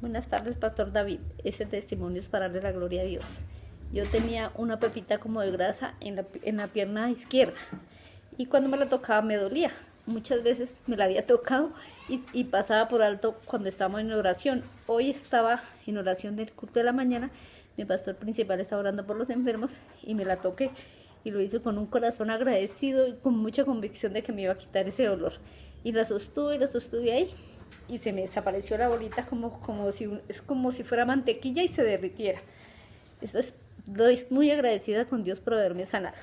Buenas tardes, Pastor David. Ese testimonio es para darle la gloria a Dios. Yo tenía una pepita como de grasa en la, en la pierna izquierda y cuando me la tocaba me dolía. Muchas veces me la había tocado y, y pasaba por alto cuando estábamos en oración. Hoy estaba en oración del culto de la mañana. Mi pastor principal estaba orando por los enfermos y me la toqué y lo hizo con un corazón agradecido y con mucha convicción de que me iba a quitar ese dolor. Y la sostuve y la sostuve ahí y se me desapareció la bolita como, como si, es como si fuera mantequilla y se derritiera. Eso es, estoy muy agradecida con Dios por haberme sanado.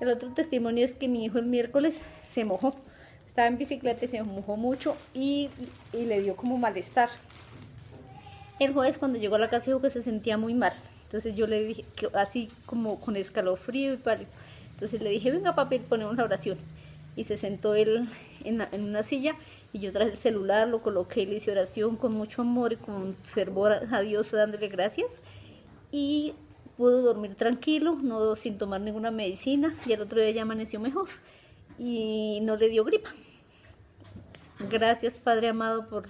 El otro testimonio es que mi hijo el miércoles se mojó. Estaba en bicicleta y se mojó mucho y, y le dio como malestar. El jueves cuando llegó a la casa dijo que se sentía muy mal. Entonces yo le dije, que, así como con escalofrío y pálido. Entonces le dije, venga papi, ponemos la oración y se sentó él en, en, una silla y yo traje el celular, lo coloqué le hice oración con mucho amor y con fervor a Dios dándole gracias y pudo dormir tranquilo, no sin tomar ninguna medicina y el otro día ya amaneció mejor y no le dio gripa. Gracias Padre amado por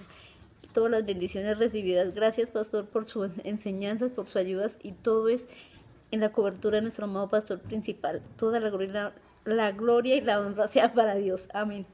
todas las bendiciones recibidas. Gracias Pastor por sus enseñanzas, por sus ayudas y todo es en la cobertura de nuestro amado Pastor principal. Toda la gloria la gloria y la honra sea para Dios. Amén.